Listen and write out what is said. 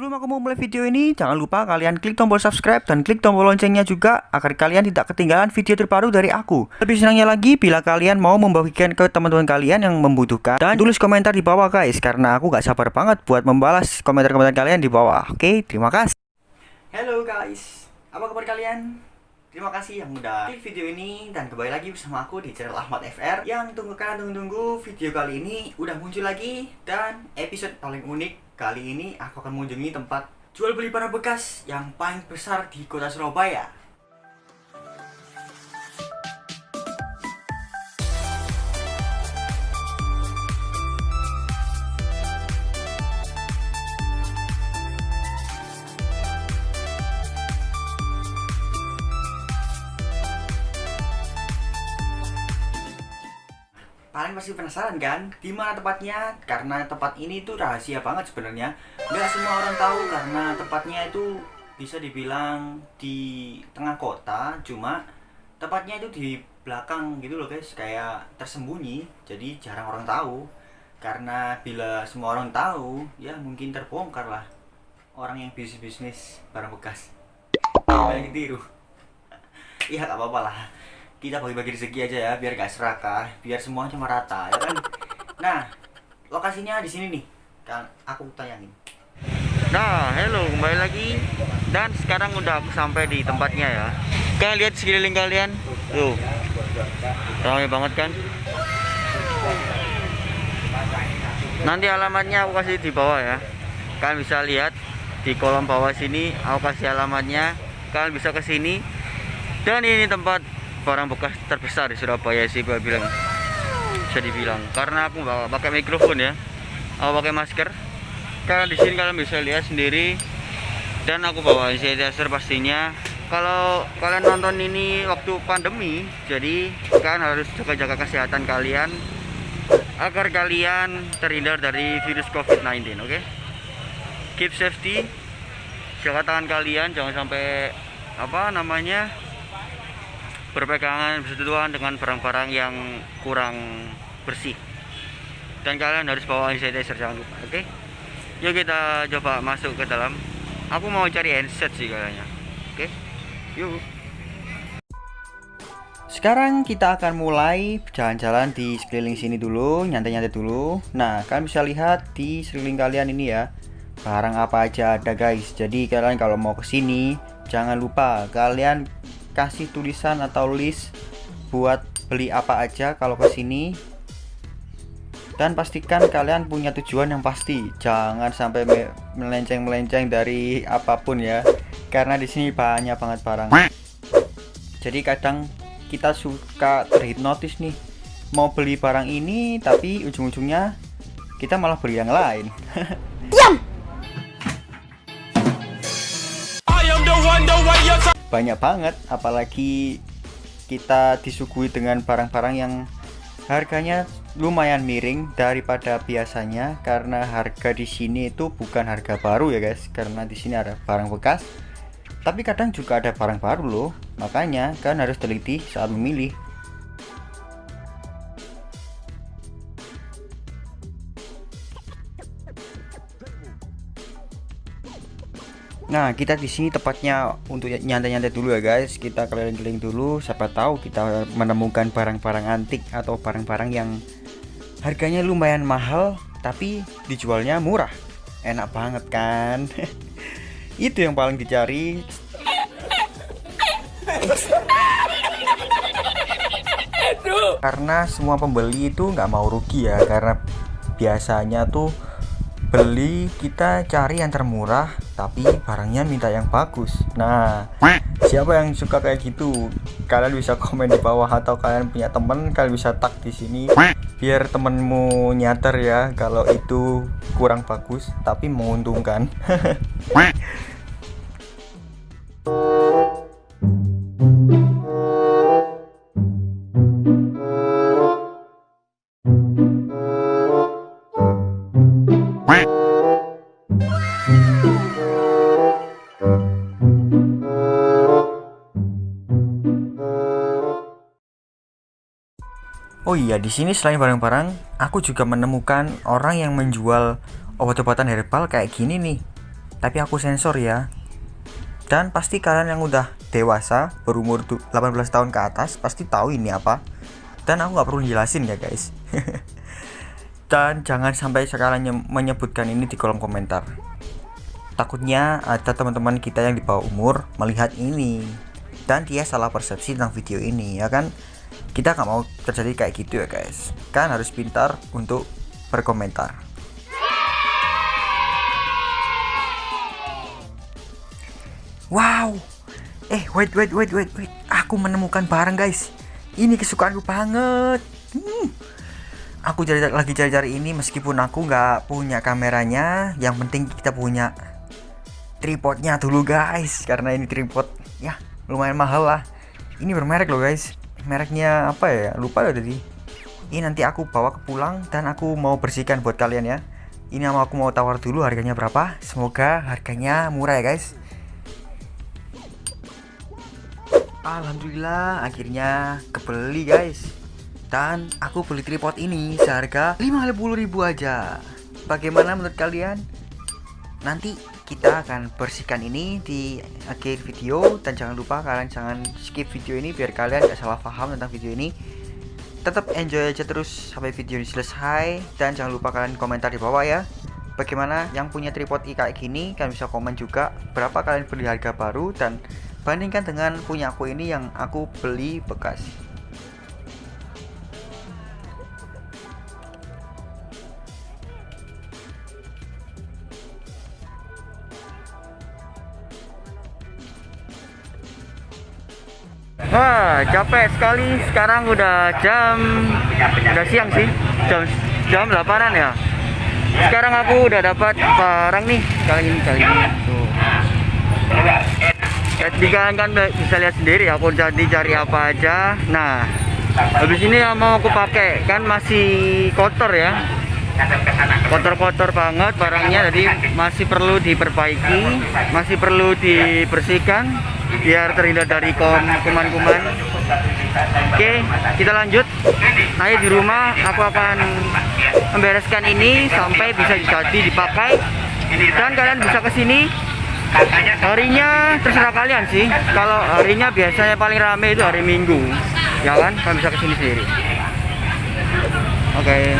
Sebelum aku mau mulai video ini, jangan lupa kalian klik tombol subscribe dan klik tombol loncengnya juga agar kalian tidak ketinggalan video terbaru dari aku. Lebih senangnya lagi bila kalian mau membagikan ke teman-teman kalian yang membutuhkan dan tulis komentar di bawah guys karena aku gak sabar banget buat membalas komentar-komentar kalian di bawah. Oke, terima kasih. Halo guys, apa kabar kalian? Terima kasih yang udah klik video ini dan kembali lagi bersama aku di channel Ahmad FR yang tunggu kalian tunggu-tunggu video kali ini udah muncul lagi dan episode paling unik Kali ini aku akan mengunjungi tempat jual beli barang bekas yang paling besar di kota Surabaya. Kalian pasti penasaran kan di mana tempatnya? Karena tempat ini tuh rahasia banget sebenarnya. Gak semua orang tahu karena tempatnya itu bisa dibilang di tengah kota, cuma tempatnya itu di belakang gitu loh guys, kayak tersembunyi. Jadi jarang orang tahu. Karena bila semua orang tahu, ya mungkin terbongkar lah orang yang bisnis-bisnis barang bekas. Banyak tiru. Iya gak apa-apa lah kita bagi-bagi rezeki aja ya biar gak serakah biar semuanya merata ya kan? Nah lokasinya di sini nih. Kan aku tayangin. Nah hello kembali lagi. Dan sekarang udah aku sampai di tempatnya ya. Kalian lihat sekeliling kalian. Tuh. Ramai banget kan? Nanti alamatnya aku kasih di bawah ya. Kalian bisa lihat di kolom bawah sini aku kasih alamatnya. Kalian bisa ke sini. Dan ini tempat barang bekas terbesar di Surabaya sih gue bilang. Bisa dibilang. Karena aku bawa pakai mikrofon ya. Aku pakai masker. Karena di sini kalian bisa lihat sendiri. Dan aku bawa sanitizer pastinya. Kalau kalian nonton ini waktu pandemi jadi kalian harus jaga-jaga kesehatan kalian agar kalian terhindar dari virus covid-19 oke? Okay? keep safety. Jaga tangan kalian. Jangan sampai apa namanya berpegangan bersentuhan dengan barang-barang yang kurang bersih. Dan kalian harus bawa sanitizer jangan lupa oke? Okay? yuk kita coba masuk ke dalam. Aku mau cari handset sih kayaknya oke? Okay? yuk. Sekarang kita akan mulai jalan-jalan di sekeliling sini dulu nyantai-nyantai dulu. Nah kalian bisa lihat di sekeliling kalian ini ya barang apa aja ada guys. Jadi kalian kalau mau ke sini jangan lupa kalian kasih tulisan atau list buat beli apa aja kalau ke sini. Dan pastikan kalian punya tujuan yang pasti. Jangan sampai melenceng-melenceng dari apa pun ya karena di sini banyak banget barang. Jadi kadang kita suka terhipnotis nih. Mau beli barang ini tapi ujung-ujungnya kita malah beli yang lain banyak banget apalagi kita disuguhi dengan barang-barang yang harganya lumayan miring daripada biasanya karena harga di sini itu bukan harga baru ya guys. Karena di sini ada barang bekas tapi kadang juga ada barang baru loh. Makanya kan harus teliti saat memilih Nah, kita di sini tepatnya untuk nyantai-nyantai dulu ya guys. Kita keliling-keliling dulu, siapa tahu kita menemukan barang-barang antik atau barang-barang yang harganya lumayan mahal tapi dijualnya murah. Enak banget kan? Itu yang paling dicari. Karena semua pembeli itu nggak mau rugi ya, karena biasanya tuh beli kita cari yang termurah tapi barangnya minta yang bagus. Nah siapa yang suka kayak gitu? Kalian bisa komen di bawah atau kalian punya temen kalian bisa tag di sini. Biar temenmu nyadar ya kalau itu kurang bagus tapi menguntungkan Oh iya, di sini selain barang-barang, aku juga menemukan orang yang menjual obat-obatan herbal kayak gini nih. tapi aku sensor ya. Dan pasti kalian yang udah dewasa berumur 18 tahun ke atas pasti tahu ini apa. Dan aku nggak perlu jelasin ya guys. Dan jangan sampai sekalian menyebutkan ini di kolom komentar. Takutnya ada teman-teman kita yang di bawah umur melihat ini. Dan dia salah persepsi tentang video ini ya kan kita nggak mau terjadi kayak gitu ya guys. Kan harus pintar untuk berkomentar. Wow. Eh wait wait wait wait wait. Aku menemukan barang guys. Ini kesukaanku banget. Hmm. aku cari lagi cari-cari ini meskipun aku nggak punya kameranya. Yang penting kita punya tripodnya dulu guys. Karena ini tripod ya lumayan mahal lah. Ini bermerek loh guys mereknya apa ya? Lupa ya tadi. Ini nanti aku bawa ke pulang dan aku mau bersihkan buat kalian ya. Ini aku mau tawar dulu harganya berapa. Semoga harganya murah ya guys. Alhamdulillah akhirnya kebeli guys. Dan aku beli tripod ini seharga 50.000 aja. Bagaimana menurut kalian nanti kita akan bersihkan ini di akhir video. Dan jangan lupa kalian jangan skip video ini biar kalian gak salah paham tentang video ini. Tetap enjoy aja terus sampai video ini selesai. Dan jangan lupa kalian komentar di bawah ya. Bagaimana yang punya tripod kayak gini kalian bisa komen juga berapa kalian beli harga baru. Dan bandingkan dengan punya aku ini yang aku beli bekas Wah, capek sekali. Sekarang udah jam udah siang sih. Jam jam 8-an ya. Sekarang aku udah dapat barang nih. Kali ini kali ini. Tuh. Di kalian kan bisa lihat sendiri aku jadi cari apa aja. Nah, habis ini yang mau aku pakai kan masih kotor ya. Kotor-kotor banget barangnya jadi masih perlu diperbaiki, masih perlu dibersihkan biar terhindar dari kuman-kuman. Oke, kita lanjut. Nah, di rumah aku akan membereskan ini sampai bisa jadi dipakai dan kalian bisa ke sini harinya terserah kalian sih kalau harinya biasanya paling rame itu hari minggu ya kan kalian bisa ke sini sendiri oke okay.